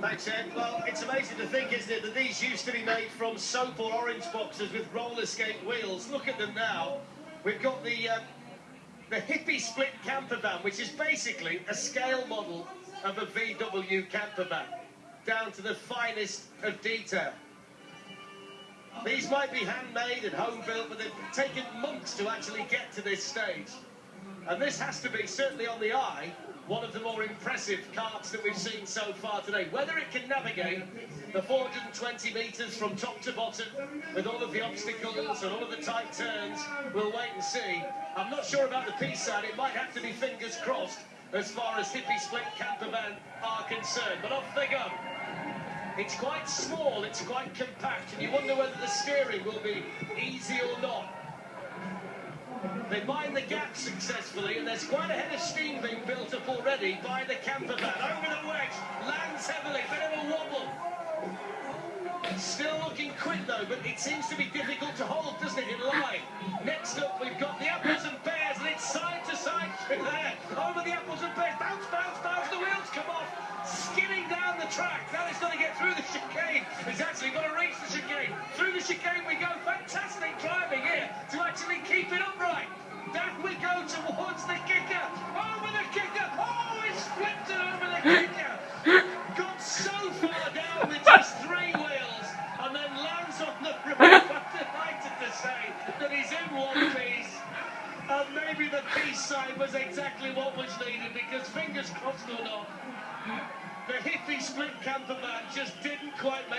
Thanks, Ed. Well, it's amazing to think, isn't it, that these used to be made from soap or orange boxes with roller skate wheels. Look at them now. We've got the uh, the hippie split camper van, which is basically a scale model of a VW camper van, down to the finest of detail. These might be handmade and home built, but they've taken months to actually get to this stage. And this has to be, certainly on the eye, one of the more impressive carts that we've seen so far today. Whether it can navigate the 420 metres from top to bottom with all of the obstacles and all of the tight turns, we'll wait and see. I'm not sure about the peace side. It might have to be fingers crossed as far as hippie split camper van are concerned. But off they go. It's quite small, it's quite compact, and you wonder whether the steering will be easy or not. They mine the gap successfully, and there's quite a head of steam being built up already by the camper van. Over the wedge, lands heavily, bit of a wobble. Still looking quick though, but it seems to be difficult to hold, doesn't it, in line? Next up, we've got the apples and pears, and it's side to side through there. Over the apples and pears, bounce, bounce, bounce, the wheels come off, skidding down the track. Towards the kicker. Over the kicker. Oh, it's oh, flipped it over the kicker. Got so far down with just three wheels and then lands on the roof. I'm delighted to say that he's in one piece. And maybe the peace sign was exactly what was needed because fingers crossed or not, the hippie split camper van just didn't quite make